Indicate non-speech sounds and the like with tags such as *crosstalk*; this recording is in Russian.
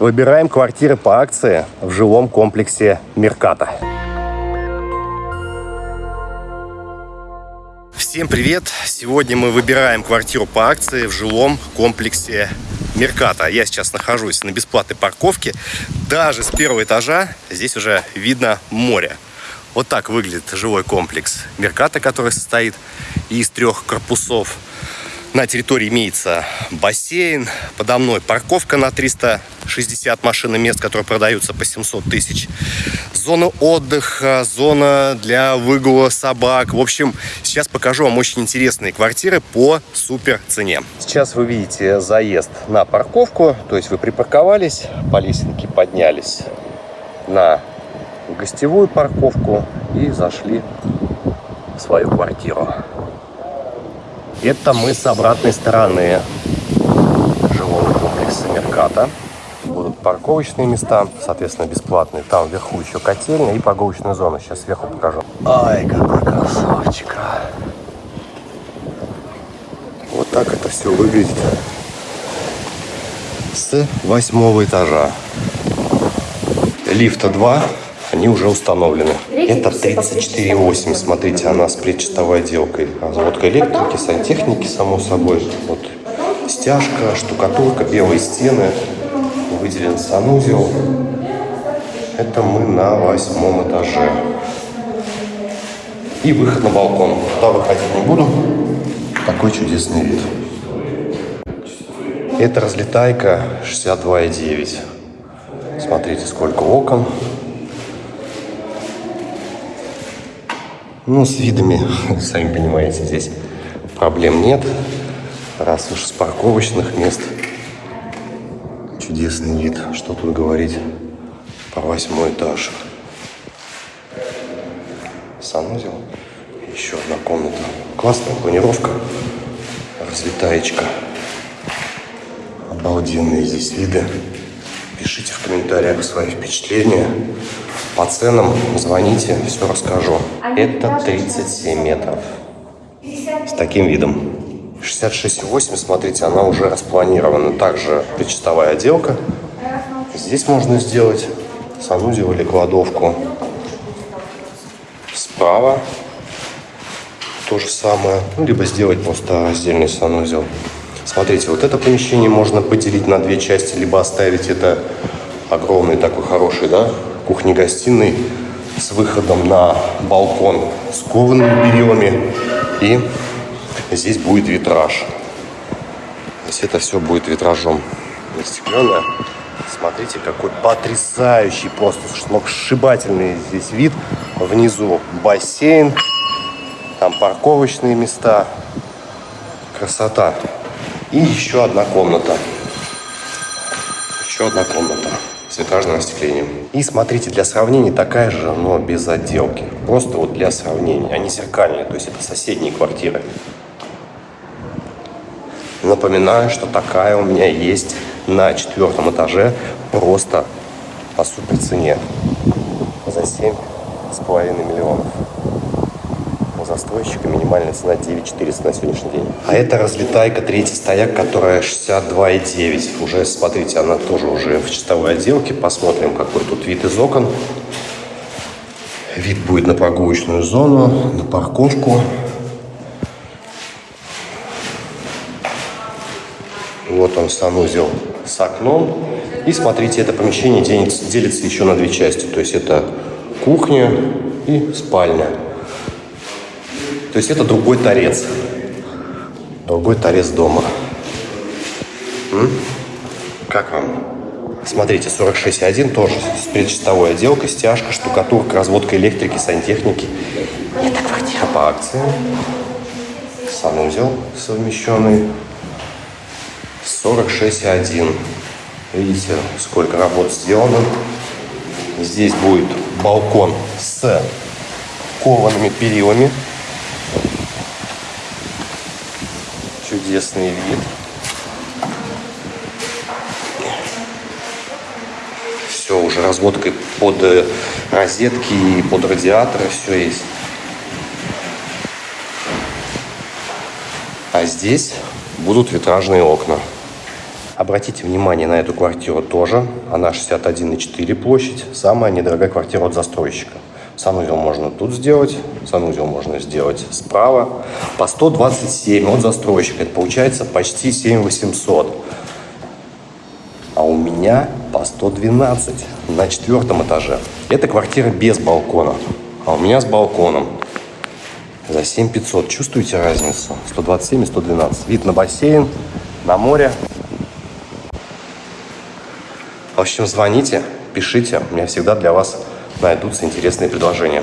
Выбираем квартиры по акции в жилом комплексе Мерката. Всем привет! Сегодня мы выбираем квартиру по акции в жилом комплексе Мерката. Я сейчас нахожусь на бесплатной парковке. Даже с первого этажа здесь уже видно море. Вот так выглядит жилой комплекс Мерката, который состоит из трех корпусов – на территории имеется бассейн, подо мной парковка на 360 машин и мест, которые продаются по 700 тысяч. Зона отдыха, зона для выгула собак. В общем, сейчас покажу вам очень интересные квартиры по супер цене. Сейчас вы видите заезд на парковку, то есть вы припарковались, по лесенке поднялись на гостевую парковку и зашли в свою квартиру. Это мы с обратной стороны жилого комплекса Мерката. Будут парковочные места, соответственно, бесплатные. Там вверху еще котельня и прогулочная зона. Сейчас сверху покажу. Ай, какой красавчик. Вот так это все выглядит с восьмого этажа. Лифта 2 они уже установлены. Это 34,8. Смотрите, она с предчистовой отделкой. Разводка электрики, сантехники, само собой. Вот стяжка, штукатурка, белые стены. Выделен санузел. Это мы на восьмом этаже. И выход на балкон. Туда выходить не буду. Такой чудесный вид. Это разлетайка 62,9. Смотрите, сколько окон. Ну, с видами, *laughs* сами понимаете, здесь проблем нет. Раз уж с парковочных мест чудесный вид. Что тут говорить по восьмой этаж. Санузел. Еще одна комната. Классная планировка. Разлетаечка. Обалденные здесь виды. Пишите в комментариях свои впечатления. По ценам звоните, все расскажу. Это 37 метров. С таким видом. 66,8, смотрите, она уже распланирована. Также причастовая отделка. Здесь можно сделать санузел или кладовку. Справа то же самое. Ну, либо сделать просто раздельный санузел. Смотрите, вот это помещение можно поделить на две части, либо оставить это огромный такой хороший, да, кухни-гостиной с выходом на балкон с коваными перилами. И здесь будет витраж. То есть это все будет витражом застекленное. Смотрите, какой потрясающий, просто сногсшибательный здесь вид. Внизу бассейн, там парковочные места. Красота. И еще одна комната. Еще одна комната с витражным остеклением. И смотрите, для сравнения такая же, но без отделки. Просто вот для сравнения. Они зеркальные, то есть это соседние квартиры. Напоминаю, что такая у меня есть на четвертом этаже просто по супер цене за 7,5 миллионов застройщика минимальная цена 9 400 на сегодняшний день. А это разлетайка третий стояк, которая 62,9. Уже, смотрите, она тоже уже в чистовой отделке. Посмотрим, какой тут вид из окон. Вид будет на прогулочную зону, на парковку. Вот он, санузел с окном. И смотрите, это помещение делится еще на две части. То есть это кухня и спальня. То есть это другой торец. Другой торец дома. М? Как вам? Смотрите, 46.1 тоже с предчистовой отделкой, стяжка, штукатурка, разводка электрики, сантехники. Это квартира по акции. Санузел совмещенный. 46.1. Видите, сколько работ сделано. Здесь будет балкон с коваными перилами. Чудесный вид. Все, уже разводкой под э, розетки и под радиаторы все есть. А здесь будут витражные окна. Об Обратите внимание на эту квартиру тоже. Она 61,4 площадь. Самая недорогая квартира от застройщика. Санузел можно тут сделать, санузел можно сделать справа. По 127 от застройщика. Это получается почти 7800. А у меня по 112 на четвертом этаже. Это квартира без балкона. А у меня с балконом. За 7500. Чувствуете разницу? 127 и 112. Вид на бассейн, на море. В общем, звоните, пишите. У меня всегда для вас найдутся интересные предложения.